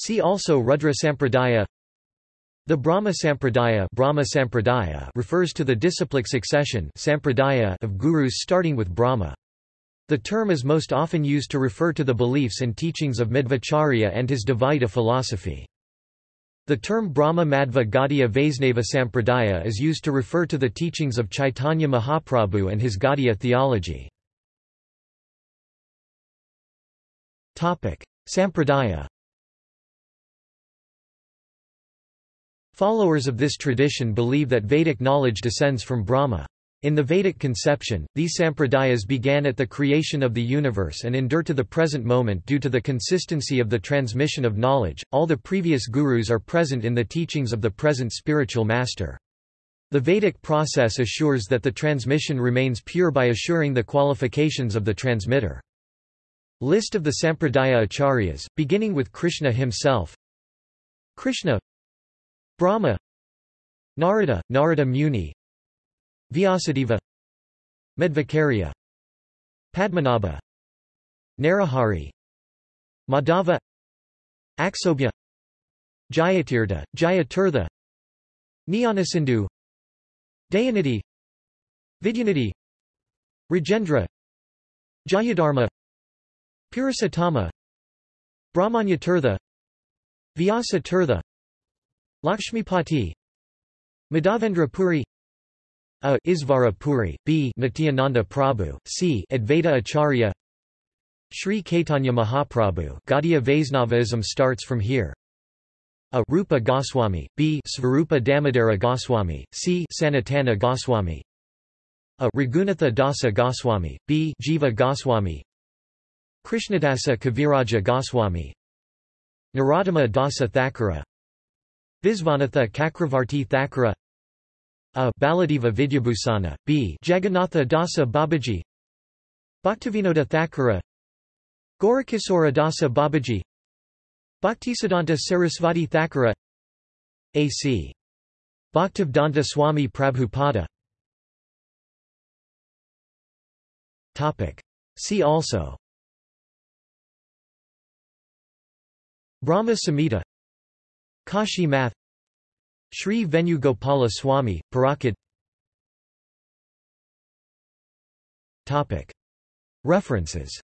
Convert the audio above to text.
See also Rudra Sampradaya The Brahma Sampradaya, Brahma Sampradaya refers to the disciplic succession Sampradaya of gurus starting with Brahma. The term is most often used to refer to the beliefs and teachings of Madhvacharya and his Dvaita philosophy. The term Brahma Madhva Gaudiya Vaisnava Sampradaya is used to refer to the teachings of Chaitanya Mahaprabhu and his Gaudiya theology. Sampradaya Followers of this tradition believe that Vedic knowledge descends from Brahma. In the Vedic conception, these sampradayas began at the creation of the universe and endure to the present moment due to the consistency of the transmission of knowledge. All the previous gurus are present in the teachings of the present spiritual master. The Vedic process assures that the transmission remains pure by assuring the qualifications of the transmitter. List of the Sampradaya Acharyas, beginning with Krishna himself Krishna Brahma Narada, Narada Muni Vyasadeva Madhvacharya Padmanabha Narahari Madhava Aksobhya Jayatirtha, Jayatirtha Jnanasindhu Dayanidhi Vidyanidhi Rajendra Jayadharma Purushottama Brahmanyatirtha Vyasa Tirtha Lakshmipati Madhavendra Puri a. Isvara Puri, B. Nityananda Prabhu, C. Advaita Acharya Sri Caitanya Mahaprabhu Gaudiya Vaisnavaism starts from here. A. Rupa Goswami, B. Svarupa Damodara Goswami, C. Sanatana Goswami. A. Raghunatha Dasa Goswami, B. Jiva Goswami. Krishnadasa Kaviraja Goswami. Narottama Dasa Thakura Visvanatha Cakravarti Thakura a. Baladeva Vidyabhusana, b. Jagannatha Dasa Babaji Bhaktivinoda Thakura Gaurakisora Dasa Babaji Bhaktisiddhanta Sarasvati Thakura A.C. Bhaktivedanta Swami Prabhupada. Topic. See also. Brahma Samhita Kashi Math Sri Venugopala Swami, Parakad References